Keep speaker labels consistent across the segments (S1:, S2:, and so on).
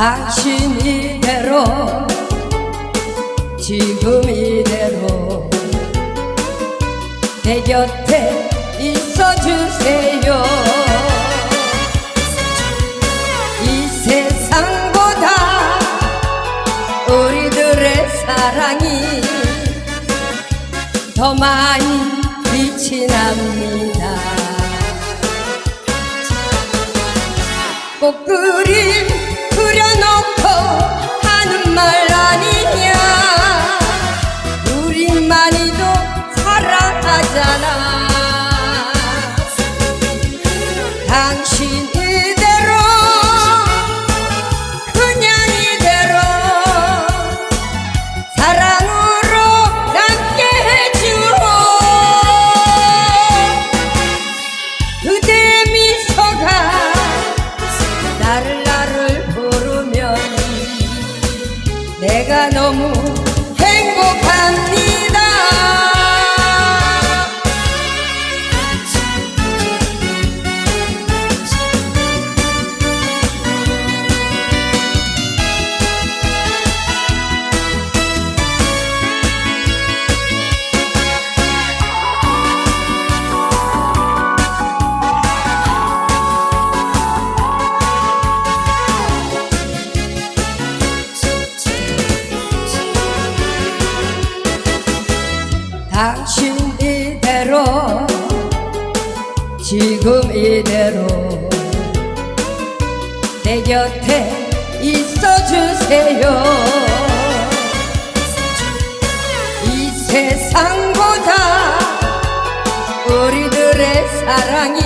S1: 당신 이대로 지금 이대로 내 곁에 있어주세요. 이 세상보다 우리들의 사랑이 더 많이 빛이 납니다 당신 이대로 지금 이대로 내 곁에 있어주세요. 이 세상보다 우리들의 사랑이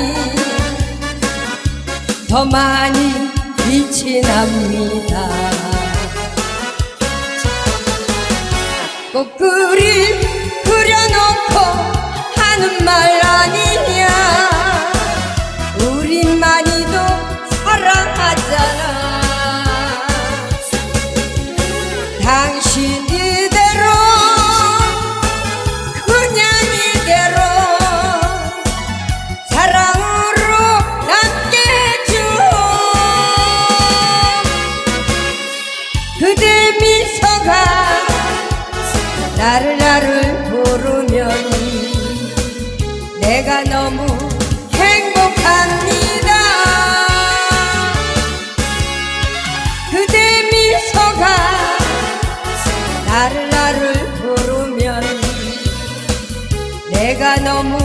S1: 더 많이 빛이 납니다. 꽃그림 그려놓고 하는 말 아니냐. 우리만이도 사랑하잖아. 당신 내가 너무 행복합니다. 그대 미소가 나를 나를 부르면 내가 너무